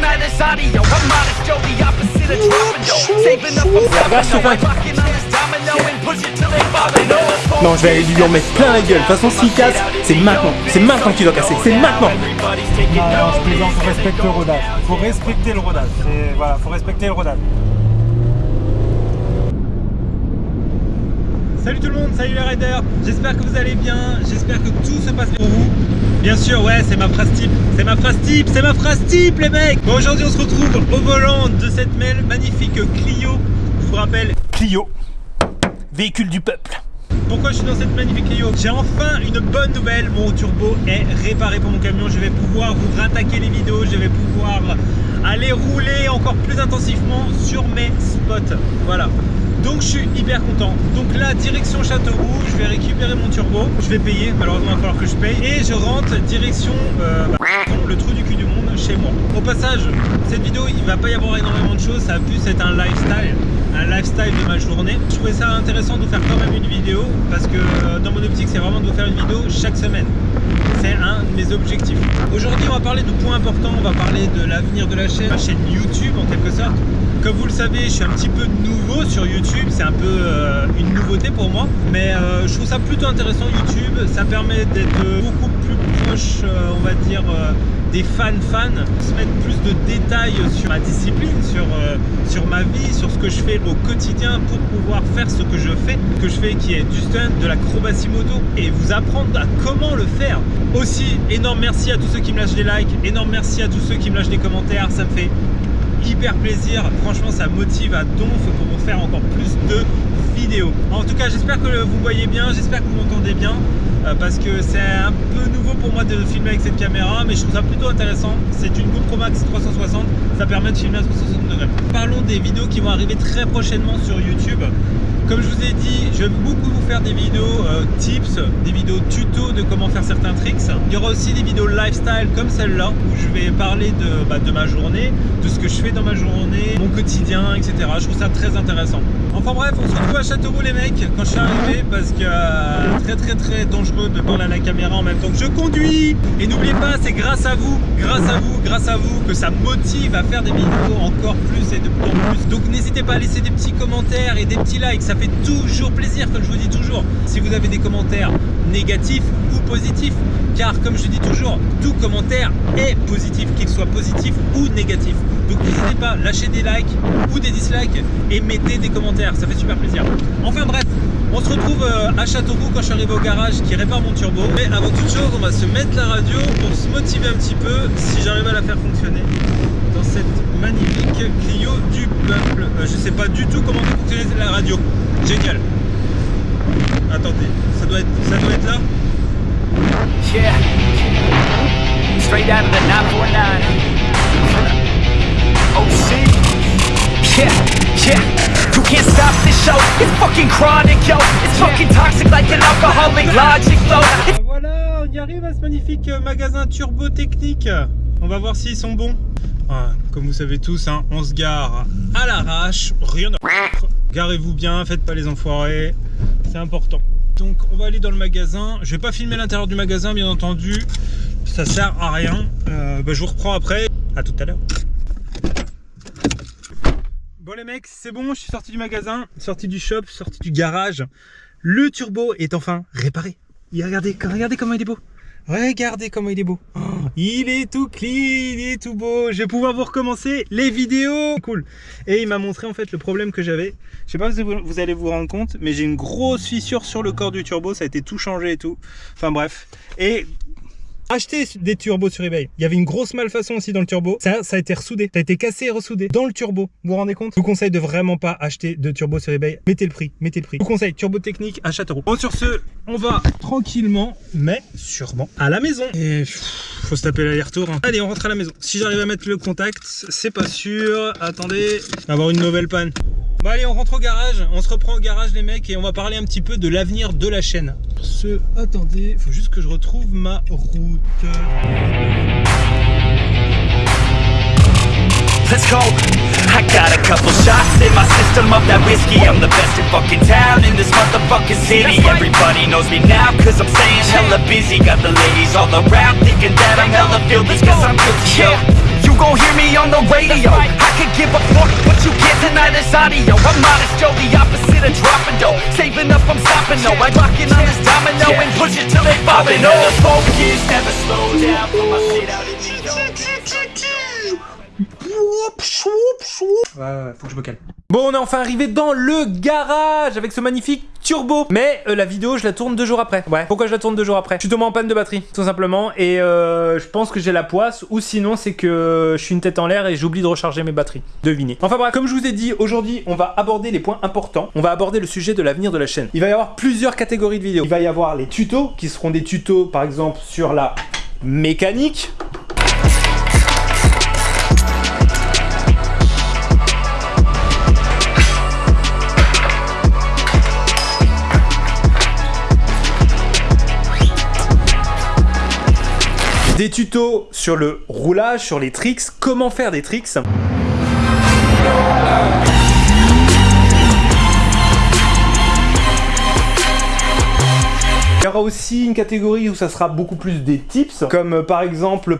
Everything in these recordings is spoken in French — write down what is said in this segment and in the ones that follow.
listen to this audio. I'm modest, Joe, the opposite of dropping dough. Saving up Non, je vais aller lui en mettre plein la gueule. De toute façon, s'il casse, c'est maintenant. C'est maintenant qu'il doit casser. C'est maintenant. taking Non, je plaisante, faut respecter le rodage. Faut respecter le rodage. Voilà, faut respecter le rodage. Salut tout le monde, salut les riders J'espère que vous allez bien, j'espère que tout se passe bien pour vous. Bien sûr, ouais, c'est ma phrase type, c'est ma phrase type, c'est ma phrase type les mecs Bon, aujourd'hui on se retrouve au volant de cette magnifique Clio. Je vous rappelle, Clio, véhicule du peuple. Pourquoi je suis dans cette magnifique Clio? J'ai enfin une bonne nouvelle, mon turbo est réparé pour mon camion, je vais pouvoir vous rattaquer les vidéos, je vais pouvoir aller rouler encore plus intensivement sur mes spots. Voilà. Donc je suis hyper content. Donc là, direction Châteauroux, je vais récupérer mon turbo. Je vais payer, malheureusement il va falloir que je paye. Et je rentre direction euh, bah, le trou du cul du monde chez moi. Au passage, cette vidéo, il va pas y avoir énormément de choses. Ça a plus être un lifestyle. Un lifestyle de ma journée. Je trouvais ça intéressant de vous faire quand même une vidéo parce que euh, dans mon optique, c'est vraiment de vous faire une vidéo chaque semaine. C'est un de mes objectifs. Aujourd'hui, on va parler de points importants. On va parler de l'avenir de la chaîne, la chaîne YouTube en quelque sorte. Comme vous le savez, je suis un petit peu nouveau sur YouTube, c'est un peu euh, une nouveauté pour moi, mais euh, je trouve ça plutôt intéressant YouTube, ça permet d'être beaucoup plus proche, euh, on va dire, des fans-fans, se mettre plus de détails sur ma discipline, sur, sur ma vie, sur ce que je fais au quotidien pour pouvoir faire ce que je fais, ce que je fais qui est du stunt, de l'acrobatie moto, et vous apprendre à comment le faire. Aussi, énorme merci à tous ceux qui me lâchent des likes, énorme merci à tous ceux qui me lâchent des commentaires, ça me fait hyper plaisir. Franchement, ça motive à donf pour vous faire encore plus de vidéos. En tout cas, j'espère que vous voyez bien, j'espère que vous m'entendez bien. euh, Parce que c'est un peu nouveau pour moi de filmer avec cette caméra, mais je trouve ça plutôt intéressant. C'est une GoPro Max 360, ça permet de filmer à 360 degrés. Parlons des vidéos qui vont arriver très prochainement sur YouTube. Comme je vous ai dit, vais beaucoup vous faire des vidéos euh, tips, des vidéos tuto de comment faire certains tricks. Il y aura aussi des vidéos lifestyle comme celle-là où je vais parler de, bah, ma journée, de ce que je fais dans ma journée, mon quotidien, etc. Je trouve ça très intéressant. Enfin bref, on se retrouve à Châteauroux les mecs quand je suis arrivé parce que euh, très très très dangereux de parler à la caméra en même temps que je conduis. Et n'oubliez pas, c'est grâce à vous, grâce à vous, grâce à vous que ça motive à faire des vidéos encore plus et de plus en plus. Donc n'hésitez pas à laisser des petits commentaires et des petits likes, fait toujours plaisir comme je vous dis toujours. Si vous avez des commentaires négatifs ou positifs, car comme je dis toujours, tout commentaire est positif, qu'il soit positif ou négatif. Donc n'hésitez pas, lâchez des likes ou des dislikes et mettez des commentaires, ça fait super plaisir. Enfin bref, on se retrouve euh, à Châteauroux quand je suis arrivé au garage qui répare mon turbo. Mais avant toute chose, on va se mettre la radio pour se motiver un petit peu si j'arrive à la faire fonctionner dans cette magnifique Clio du peuple. Euh, je sais pas du tout comment fonctionner la radio. Génial. Attendez, ça doit être, ça doit être là Yeah. Straight out of the 949. OC. Yeah, yeah. You can't stop this show. It's fucking chronic, yo. It's fucking toxic like an alcoholic logic flow. Ah, Voilà, on y arrive à ce magnifique euh, magasin turbo technique. On va voir s'ils sont bons. Ah, comme vous savez tous, hein, on se gare à l'arrache, rien à. Garez-vous bien, faites pas les enfoirés, c'est important. Donc on va aller dans le magasin. Je vais pas filmer l'intérieur du magasin, bien entendu. Ça sert à rien. Euh, bah, je vous reprends après. À tout à l'heure. Bon les mecs, c'est bon, je suis sorti du magasin, sorti du shop, sorti du garage. Le turbo est enfin réparé. Regardez, regardez comment il est beau. Regardez comment il est beau. Il est tout clean, il est tout beau. Je vais pouvoir vous recommencer les vidéos. Cool. Et il m'a montré en fait le problème que j'avais. Je sais pas si vous allez vous rendre compte, mais j'ai une grosse fissure sur le corps du turbo. Ça a été tout changé et tout. Enfin bref. Et acheter des turbos sur eBay. Il y avait une grosse malfaçon aussi dans le turbo. Ça, a été ressoudé. Ça a été cassé et ressoudé dans le turbo. Vous vous rendez compte? Je vous conseille de vraiment pas acheter de turbo sur eBay. Mettez le prix. Mettez le prix. Je vous conseille turbo technique à Châteauroux. Bon, sur ce, on va tranquillement, mais sûrement à la maison. Et faut se taper l'aller-retour. hein. Allez, on rentre à la maison. Si j'arrive à mettre le contact, c'est pas sûr. Attendez, va avoir une nouvelle panne. Bon allez, on rentre au garage, on se reprend au garage les mecs et on va parler un petit peu de l'avenir de la chaîne. Ce, attendez, faut juste que je retrouve ma route. Let's go. I got a couple shots in my system of that whiskey. I'm the best in fucking town in this motherfucking city. Everybody knows me now cause I'm staying hella busy. Got the ladies all around thinking that I'm hella filthy cause I'm guilty. Yeah, gon' hear me on the radio. I could give a fuck but you get tonight is audio. I'm modest, Joe, the opposite of dropping dough. Saving up, I'm stopping, though. I'm rocking on this domino And push it till they bobbing, oh Focus, never slow down, put my shit out in the Ouais, ouais, faut que je me calme. Bon, on est enfin arrivé dans le garage avec ce magnifique turbo. Mais euh, la vidéo, je la tourne deux jours après. Ouais. Pourquoi je la tourne deux jours après? Je suis tombé en panne de batterie, tout simplement. Et euh, je pense que j'ai la poisse. Ou sinon, c'est que je suis une tête en l'air et j'oublie de recharger mes batteries. Devinez. Enfin bref, comme je vous ai dit, aujourd'hui, on va aborder les points importants. On va aborder le sujet de l'avenir de la chaîne. Il va y avoir plusieurs catégories de vidéos. Il va y avoir les tutos, qui seront des tutos, par exemple, sur la mécanique. Des tutos sur le roulage, sur les tricks, comment faire des tricks. Il y aura aussi une catégorie où ça sera beaucoup plus des tips, comme euh, par exemple...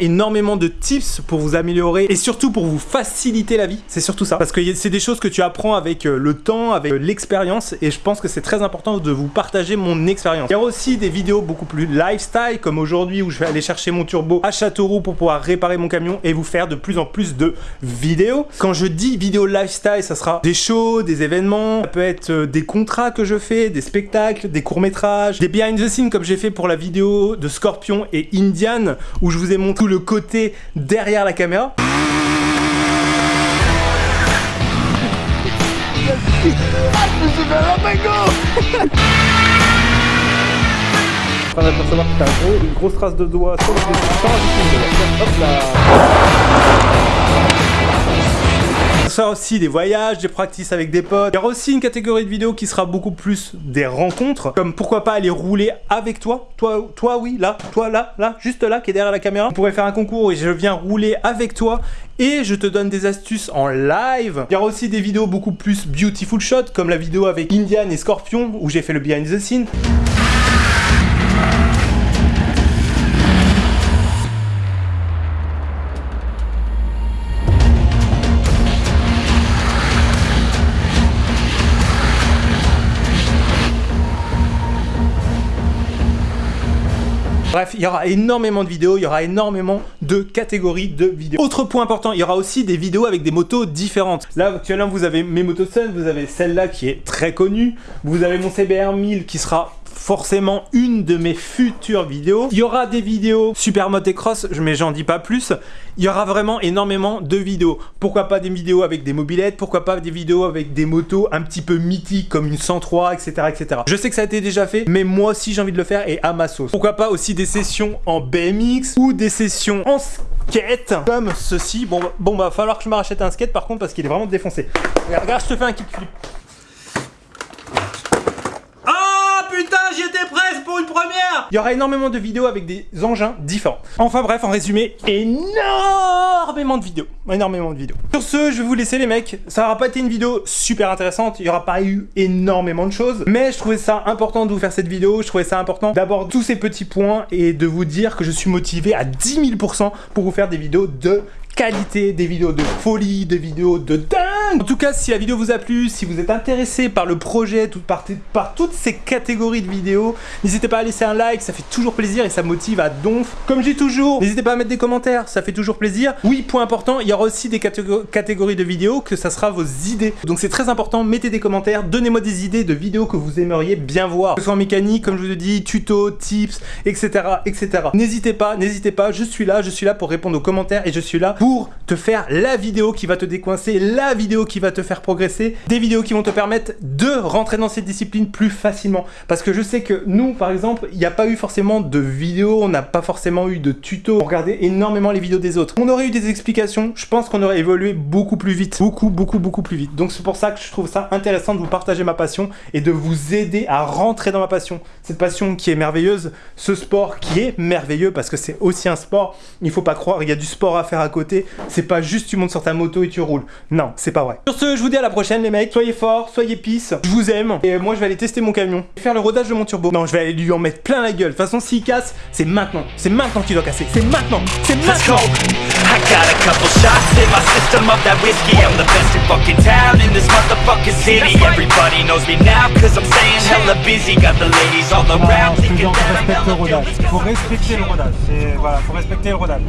énormément de tips pour vous améliorer et surtout pour vous faciliter la vie. C'est surtout ça. Parce que c'est des choses que tu apprends avec euh, le temps, avec euh, l'expérience et je pense que c'est très important de vous partager mon expérience. Il y aura aussi des vidéos beaucoup plus lifestyle comme aujourd'hui où je vais aller chercher mon turbo à Châteauroux pour pouvoir réparer mon camion et vous faire de plus en plus de vidéos. Quand je dis vidéo lifestyle, ça sera des shows, des événements, ça peut être euh, des contrats que je fais, des spectacles, des courts-métrages, des behind the scenes comme j'ai fait pour la vidéo de Scorpion et Indian où je vous ai montré le côté derrière la caméra. On va percevoir que t'as gros, une grosse trace de doigt sur le. Hop ça aussi des voyages, des practices avec des potes. Il y aura aussi une catégorie de vidéos qui sera beaucoup plus des rencontres, comme pourquoi pas aller rouler avec toi. Toi, toi oui, là, toi là, là, juste là, qui est derrière la caméra. On pourrait faire un concours et je viens rouler avec toi et je te donne des astuces en live. Il y aura aussi des vidéos beaucoup plus beautiful shot, comme la vidéo avec Indian et Scorpion, où j'ai fait le behind the scene. Bref, il y aura énormément de vidéos, il y aura énormément de catégories de vidéos. Autre point important, il y aura aussi des vidéos avec des motos différentes. Là, actuellement, vous avez mes motos Sun, vous avez celle-là qui est très connue, vous avez mon CBR 1000 qui sera forcément une de mes futures vidéos. Il y aura des vidéos super motocross, mais j'en dis pas plus. Il y aura vraiment énormément de vidéos. Pourquoi pas des vidéos avec des mobilettes, pourquoi pas des vidéos avec des motos un petit peu mythiques comme une 103, etc. etc. Je sais que ça a été déjà fait, mais moi aussi j'ai envie de le faire et à ma sauce. Pourquoi pas aussi des sessions en BMX ou des sessions en skate comme ceci. Bon, bon bah falloir que je me rachète un skate par contre parce qu'il est vraiment défoncé. Regarde, regarde, je te fais un kickflip. j'étais presque pour une première Il y aura énormément de vidéos avec des engins différents. Enfin bref, en résumé, énormément de vidéos. Énormément de vidéos. Sur ce, je vais vous laisser les mecs. Ça n'aura pas été une vidéo super intéressante, il n'y aura pas eu énormément de choses, mais je trouvais ça important de vous faire cette vidéo, je trouvais ça important d'aborder tous ces petits points et de vous dire que je suis motivé à 10 000% pour vous faire des vidéos de qualité, des vidéos de folie, des vidéos de En tout cas, si la vidéo vous a plu, si vous êtes intéressé par le projet, par, toutes ces catégories de vidéos, n'hésitez pas à laisser un like, ça fait toujours plaisir et ça motive à donf. Comme je dis toujours, n'hésitez pas à mettre des commentaires, ça fait toujours plaisir. Oui, point important, il y aura aussi des catégories de vidéos que ça sera vos idées. Donc c'est très important, mettez des commentaires, donnez-moi des idées de vidéos que vous aimeriez bien voir. Que ce soit en mécanique, comme je vous ai dit, tuto, tips, etc. etc. N'hésitez pas, n'hésitez pas, je suis là, je suis là pour répondre aux commentaires et je suis là pour te faire la vidéo qui va te décoincer, la vidéo qui va te faire progresser, des vidéos qui vont te permettre de rentrer dans cette discipline plus facilement. Parce que je sais que nous, par exemple, il n'y a pas eu forcément de vidéos, on n'a pas forcément eu de tutos, on regardait énormément les vidéos des autres. On aurait eu des explications, je pense qu'on aurait évolué beaucoup plus vite, beaucoup, beaucoup, beaucoup plus vite. Donc c'est pour ça que je trouve ça intéressant de vous partager ma passion et de vous aider à rentrer dans ma passion. Cette passion qui est merveilleuse, ce sport qui est merveilleux parce que c'est aussi un sport, il faut pas croire, il y a du sport à faire à côté, c'est pas juste tu montes sur ta moto et tu roules. Non, c'est pas vrai vrai. Sur ce, je vous dis à la prochaine les mecs. Soyez forts, soyez pisse. Je vous aime. Et moi, je vais aller tester mon camion. Je vais faire le rodage de mon turbo. Non, je vais aller lui en mettre plein la gueule. De toute façon, s'il casse, c'est maintenant. C'est maintenant qu'il doit casser. C'est maintenant. C'est maintenant. I got a couple shots in my system of that whiskey. I'm the best in fucking town in this motherfucking city. Everybody knows me now cause I'm staying hella busy. Got the ladies all around thinking that I'm hella guilty. Faut respecter le rodage. Voilà, faut respecter le rodage.